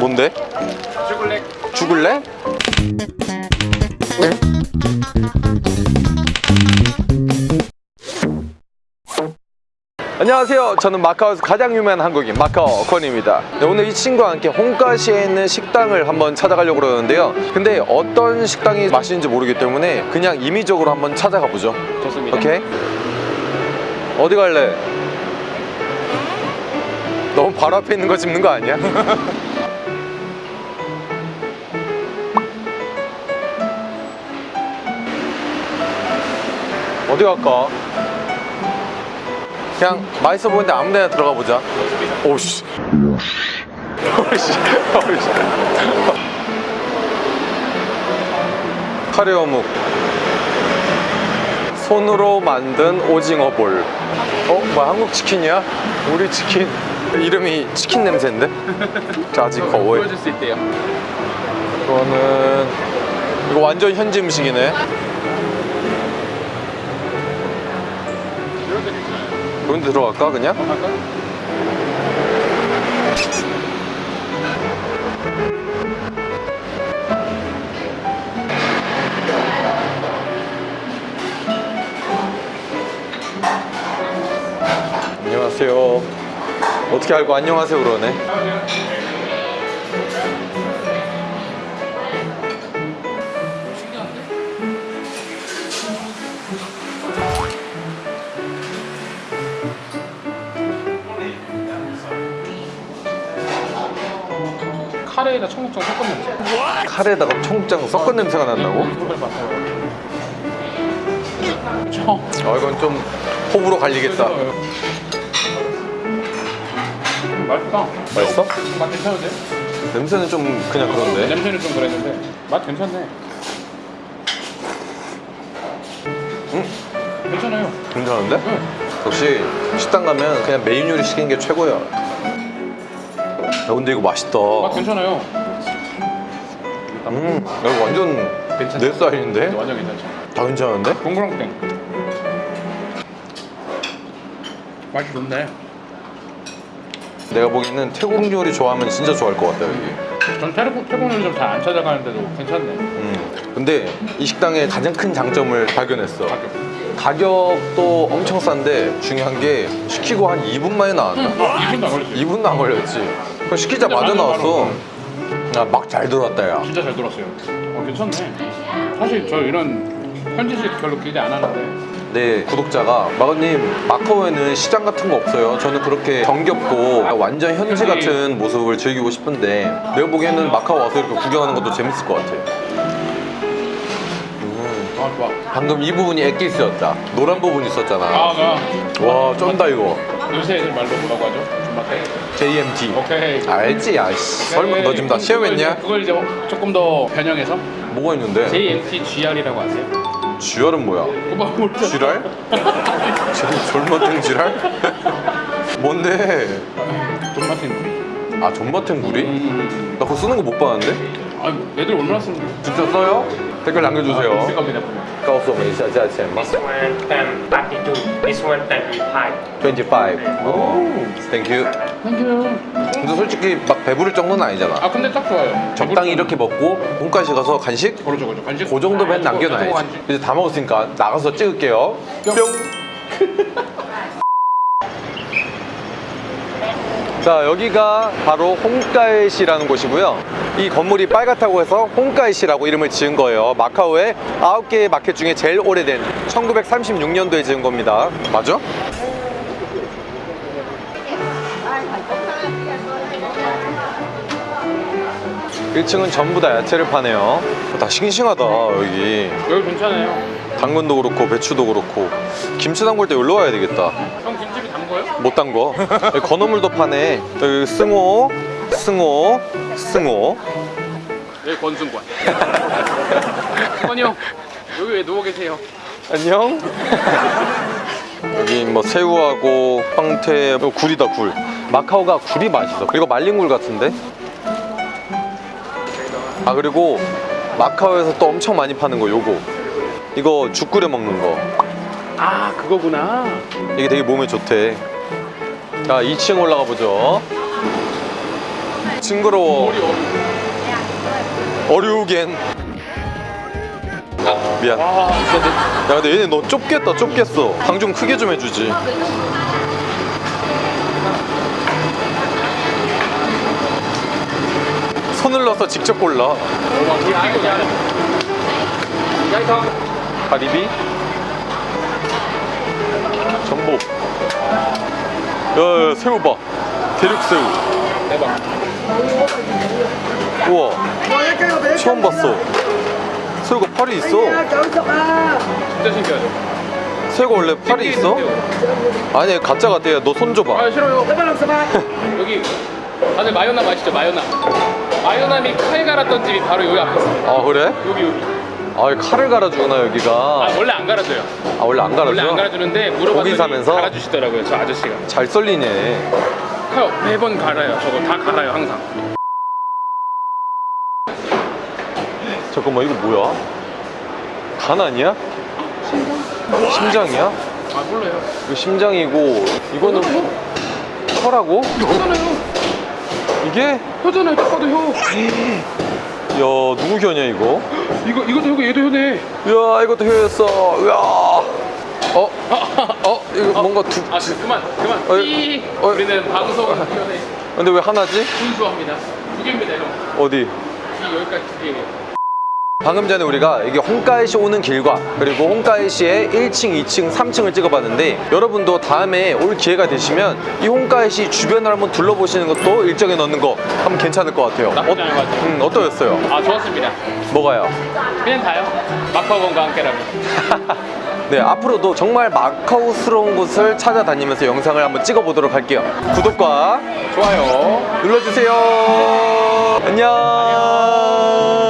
뭔데? 초콜릿 죽을래? 안녕하세요. 저는 마카오에서 가장 유명한 한국인 마카오 권입니다. 네, 오늘 이 친구와 함께 홍가시에 있는 식당을 한번 찾아가려고 그러는데요. 근데 어떤 식당이 맛있는지 모르기 때문에 그냥 임의적으로 한번 찾아가 보죠. 좋습니다 오케이? 어디 갈래? 너무 바로 앞에 있는 거 짚는 거 아니야? 어디 갈까? 그냥 맛있어 보이는데 아무 데나 들어가 보자. 오씨. 오씨. 오씨. 카레 어묵. 손으로 만든 오징어 볼. 어? 뭐야 한국 치킨이야? 우리 치킨. 이름이 치킨 냄새인데? 자, 아직 거워요 보여줄 수 있대요. 이거는 이거 완전 현지 음식이네 이런 데 괜찮아요 그런 데 들어갈까 그냥? 안녕하세요 어떻게 알고 안녕하세요 그러네 카레에다 청국장 섞은 냄새 카레에다가 청국장 섞은 냄새가 난다고? 봤어요 청아 이건 좀 호불호 갈리겠다 맛있다 맛있어? 맛 괜찮은데? 냄새는 좀 그냥 그런데 냄새는 좀 그랬는데 맛 괜찮네 음? 괜찮아요 괜찮은데? 응. 역시 식당 가면 그냥 메인 요리 시키는 게 최고야 야 근데 이거 맛있다 맛 괜찮아요 음, 야, 이거 완전 괜찮죠? 내 스타일인데? 완전 괜찮죠 다 괜찮은데? 동그랑땡 맛이 좋네 내가 보기에는 태국 요리 좋아하면 진짜 좋아할 것 같다 여기 전 태국, 태국 요리 좀 잘 안 찾아가는데도 괜찮네 음. 근데 이 식당의 가장 큰 장점을 발견했어 가격 가격도 엄청 싼데 중요한 게 시키고 한 2분 만에 나왔나? 2분도 안 걸렸지 2분도 안 걸렸지 그럼 시키자마자 나왔어. 아, 막잘 들어왔다 야. 진짜 잘 돌았어요. 어, 괜찮네. 사실 저 이런 현지식 별로 기대 안 하는데. 네 구독자가 마거님 마카오에는 시장 같은 거 없어요. 저는 그렇게 정겹고 완전 현지 같은 모습을 즐기고 싶은데 내가 보기에는 마카오 와서 이렇게 구경하는 것도 재밌을 것 같아 음, 아 좋아. 방금 이 부분이 엑기스였다. 노란 부분 있었잖아. 아나 와 쩐다 이거 요새 애들 말로 뭐라고 하죠? 존맛대? JMT 오케이 알지 야씨 설마 너 지금 다 그걸 시험했냐? 이제- 그걸 이제 조금 더 변형해서 뭐가 있는데? JMT GR이라고 아세요? 쥐알은 뭐야? 그거 모르죠? 쥐랄? 쟤 졸마탱 쥐랄? 뭔데? 존맛인 우리 아 존마탱 구리? 음. 나 그거 쓰는 거 못 봤는데? 아 애들 얼마나 쓰는 거야? 진짜 써요? 댓글 남겨주세요 있을 겁니다 보면 告诉我们一下价钱吗 This one um, 32, this one 35. 25 오, 땡큐 땡큐 근데 솔직히 막 배부를 정도는 아니잖아. 아 근데 딱 좋아요. 적당히 이렇게 먹고 본가시 가서 간식? 그러죠 그러죠. 간식 그 정도면 남겨놔야지. 간식. 이제 다 먹었으니까 나가서 찍을게요. 뿅. 뿅. 자 여기가 바로 홍가에시라는 곳이고요 이 건물이 빨갛다고 해서 홍가에시라고 이름을 지은 거예요. 마카오의 아홉 개의 마켓 중에 제일 오래된 1936년도에 지은 겁니다. 맞아? 일층은 전부 다 야채를 파네요. 다 싱싱하다 여기. 여기 괜찮아요. 당근도 그렇고 배추도 그렇고. 김치 담글 때 여기로 와야 되겠다. 형 김집이 담궈요? 못 담궈. 여기 건어물도 파네. 여기 승호 승호 승호 여기 권승관. 권형 여기 왜 누워 계세요? 안녕. 여기 뭐 새우하고 황태 이거 굴이다 굴. 마카오가 굴이 맛있어. 그리고 말린 굴 같은데? 아 그리고 마카오에서 또 엄청 많이 파는 거 요거. 이거 죽 끓여 먹는 거. 아 그거구나. 이게 되게 몸에 좋대. 자 2층 올라가 보죠. 징그러워 어류겐. 미안. 야 근데 얘네 너 좁겠다 좁겠어. 방 좀 크게 좀 해주지. 손을 넣어서 직접 골라. 가리비. 전복. 야 야 새우 봐. 대륙새우. 대박. 우와 처음 봤어 새우가 팔이 있어 진짜 신기하죠? 새우가 원래 팔이 있어? 아니 가짜 같아 너 손 줘봐 아 싫어요. 여기 다들 마요남 아시죠? 마요남. 마요남이 칼 갈았던 집이 바로 여기 앞에 있습니다. 아 그래? 여기 여기. 아 칼을 갈아주구나 아 여기가 원래 안 갈아줘요. 아 원래 안 원래 안 갈아줘? 갈아주는데 물어봤더니 사면서? 갈아주시더라고요. 저 아저씨가. 잘 썰리네 칼 매번 갈아요. 저거 다 갈아요 항상. 잠깐만 이거 뭐야? 간 아니야? 심장이야? 아 몰라요. 이거 심장이고 이거는 혀라고? 혀잖아요. 이게? 혀잖아요. 딱 봐도 혀. 야 누구 혀냐 이거? 이거 이것도 혀고 얘도 혀네. 야 이것도 혀였어 야 어? 어? 이거 뭔가 두아 그- 그만 그만. 어이, 삐. 어이. 우리는 방송을 혀네. 근데 왜 하나지? 순수합니다. 두 개입니다 형. 어디? 이 여기까지 두 개예요. 방금 전에 우리가 이게 홍가이시 오는 길과 그리고 홍가이시의 1층, 2층, 3층을 찍어봤는데 여러분도 다음에 올 기회가 되시면 이 홍가이시 주변을 한번 둘러보시는 것도 일정에 넣는 거 한번 괜찮을 것 같아요. 나쁘지 않은 것 같아요. 음, 어떠셨어요? 아 좋았습니다. 뭐가요? 그냥 다요. 마카오건과 함께라면. 네, 앞으로도 정말 마카오스러운 곳을 찾아다니면서 영상을 한번 찍어보도록 할게요. 구독과 좋아요. 눌러주세요. 안녕.